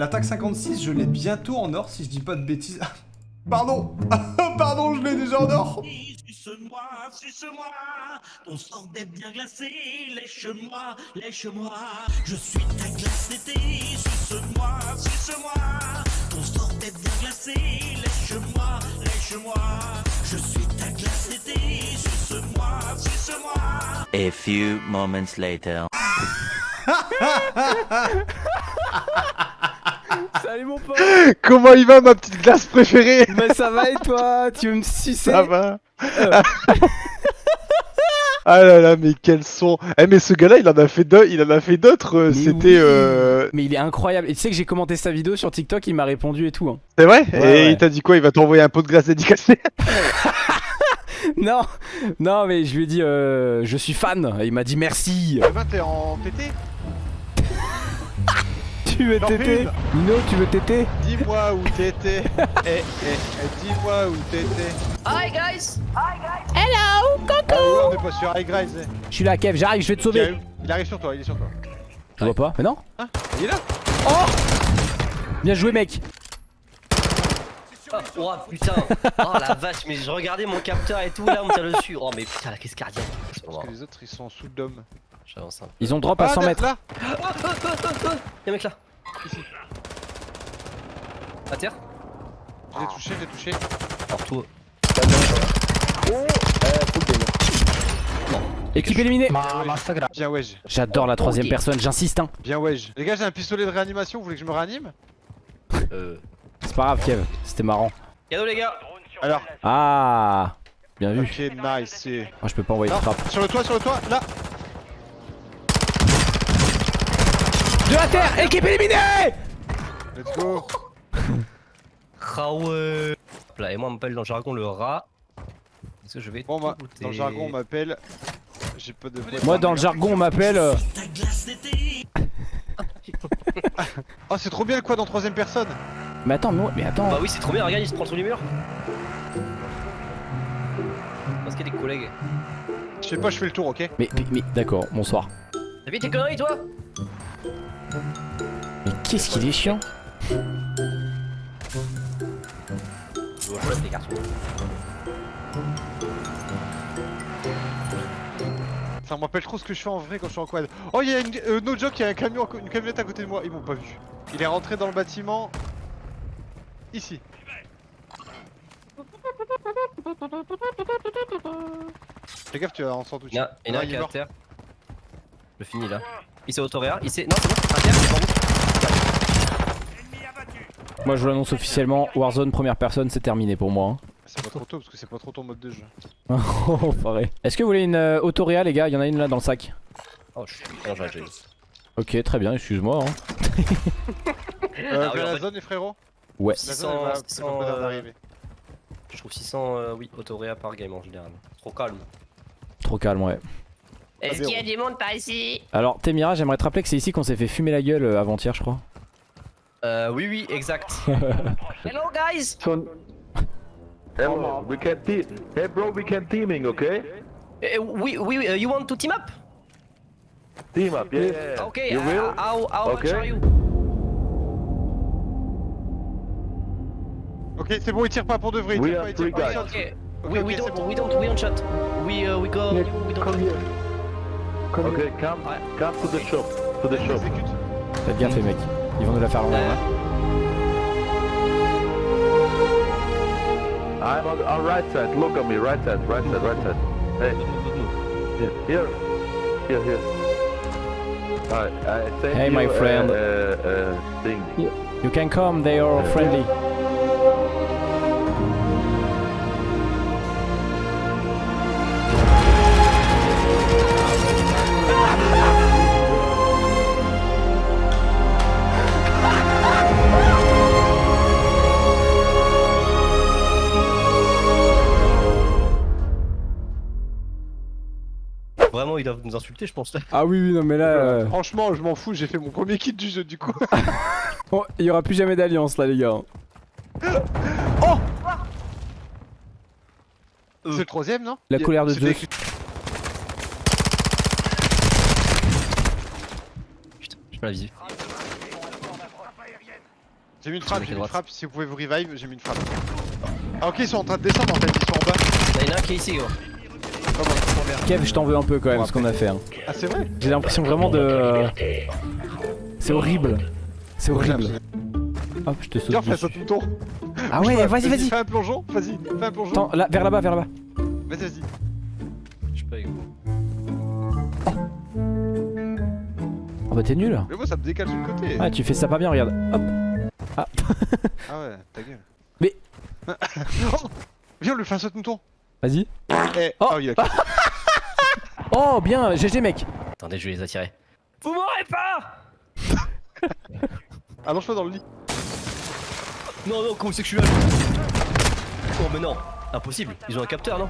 L'attaque 56, je l'ai bientôt en or si je dis pas de bêtises. Pardon Pardon, je l'ai déjà en or Suce-moi, suce-moi, ton sang d'être bien glacé, lèche-moi, lèche-moi, je suis ta glace d'été, suce-moi, suce-moi, ton sang d'être bien glacé, lèche-moi, lèche-moi, je suis ta glace d'été, suce-moi, suce-moi. A few moments later. Salut mon pote Comment il va ma petite glace préférée? Bah ça va et toi? Tu veux me sucer? Ça va Ah là là, mais quel son Eh mais ce gars-là, il en a fait deux, il en a fait d'autres. euh, Mais C'était, oui. euh... Mais il est incroyable. Et tu sais que j'ai commenté sa vidéo sur TikTok, il m'a répondu et tout. hein. c'est vrai? Ouais, Et ouais. il t'a dit quoi? Il va t'envoyer un pot de glace dédicacé Non, non, mais je lui ai dit euh, je suis fan. Et il m'a dit merci. Demain t'es en TT Tu veux téter. Nino, tu veux téter Dis-moi où t'étais. eh, eh, eh, dis-moi où t'étais. Hi guys Ah oui, on est pas sur Rise. eh. Je suis là, Kev, j'arrive, je vais te sauver. Il arrive sur toi, il est sur toi. Tu vois pas Mais non Il est là Bien joué, mec. Oh putain Oh la vache, mais je regardais mon capteur et tout, là on me tire dessus. Oh mais putain la crise cardiaque. Pas Parce grave. que les autres ils sont sous dôme. J'avance un peu. Ils ont drop à 100 Ah, mètres. là Y'a un mec là Ici. À terre Je l'ai touché, je l'ai touché. Alors tout. Équipe éliminée. Bien wedge. J'adore la troisième personne, j'insiste. Hein. Bien wedge. Les gars, j'ai un pistolet de réanimation, vous voulez que je me réanime Euh. C'est pas grave, Kev. C'était marrant. Cadeau les gars Alors, Ah Bien vu. ok, nice. je peux pas envoyer de frappe. sur le toit, sur le toit, là De la terre Équipe éliminée Let's go Ah ouais et moi on m'appelle dans le jargon le rat. Est-ce que je vais Bon, tout bah, goûter dans le jargon, on m'appelle. J'ai pas de. Moi, dans le jargon, on m'appelle. euh, Ta glace d'été, Oh, c'est trop bien le quad en troisième personne Mais attends, mais, mais attends. Bah oui, c'est trop bien, regarde, il se prend sur les murs. Parce qu'il y a des collègues. Je sais pas, je fais le tour, ok Mais, mais, mais- d'accord, bonsoir. T'as vu tes conneries toi? Mais qu'est-ce qu'il est chiant les garçons. Ça me rappelle trop ce que je fais en vrai quand je suis en quad. Oh, il y a une. Euh, no joke, il y a un camion, une camionnette à côté de moi, ils m'ont pas vu. Il est rentré dans le bâtiment. Ici. Fais gaffe, tu vas en sandwich. Il y en a, il y en a un qui est à mort. terre. Je finis là. Il s'est autoréa. Il s'est. Non, c'est bon, c'est bon. Moi, je vous l'annonce officiellement Warzone première personne, c'est terminé pour moi. hein. C'est pas trop tôt parce que c'est pas trop ton mode de jeu. Oh, pareil. Est-ce que vous voulez une euh, autoréa, les gars? Il y en a une là dans le sac. Oh, je suis. J'ai Ok, très bien, excuse-moi. hein. Euh, Ah oui, vers en la fait- zone, les frérots Ouais. La zone, elle va- 600, c'est pas près 600, d'arriver. Je trouve 600, euh, oui, autoréa par game en général. Trop calme. Trop calme, ouais. Est-ce qu'il y a du monde par ici Alors, Temira, j'aimerais te rappeler que c'est ici qu'on s'est fait fumer la gueule euh, avant-hier, je crois. Euh, oui, oui, exact. Hello guys Hello, we can team. Hey bro, we can teaming, okay? Eh, Oui, oui, oui, uh, you want to team up? Team up, yeah. yeah. Okay, You uh, will? how, how much Okay. are you? Ok, c'est bon, il tire pas pour de vrai. Il We tire pas, il tire three pas. guys. shot. Okay, Ok, we, we don't, bon. we don't, we don't shot. We, uh, we go, we don't shot. Okay, come, come to the shop, to the shop. Exécute. T'as bien fait, mec. Ils vont nous la faire l'envers. Hein. I'm on, on right side. Look at me, right side, right side, right side. Hey, here, here, here. here. I Hey, my a- friend. A, a thing. You can come, they are friendly. Vraiment, ils doivent nous insulter, je pense. Ah oui, oui, non, mais là. euh, Franchement, je m'en fous, j'ai fait mon premier kit du jeu du coup. oh, il y aura plus jamais d'alliance là, les gars. C'est le troisième, non La colère de Zeus. Putain, j'ai pas la visu. J'ai mis une frappe, j'ai mis une frappe. Si vous pouvez vous revive, j'ai mis une frappe. Ah ok, ils sont en train de descendre en fait, ils sont en bas. Il y en a un qui est ici, gros. Comment Kev, je t'en veux un peu quand même ce qu'on a fait. hein. Ah c'est vrai? J'ai l'impression vraiment de. C'est horrible. C'est horrible. Hop, je te saute. Viens, fais dessus. saute une tour. Ah ouais, vas-y, vas-y. Fais un plongeon, vas-y, fais un plongeon. Attends, là, vers là-bas, vers là-bas. Vas-y, vas-y. Je pas, gros. Oh bah t'es nul. Mais moi ça me décale sur le côté. Ah, tu fais ça pas bien, regarde. Hop. Ah ouais, ta gueule. Mais- oh Viens, on lui fait un saute une tour. Vas-y. Eh, Oh. oh, a Oh, bien, GG mec. Attendez, je vais les attirer. Vous m'aurez pas Allonge-toi dans le lit. Non, non, comment c'est que je suis là Oh, mais non, impossible, ils ont un capteur, non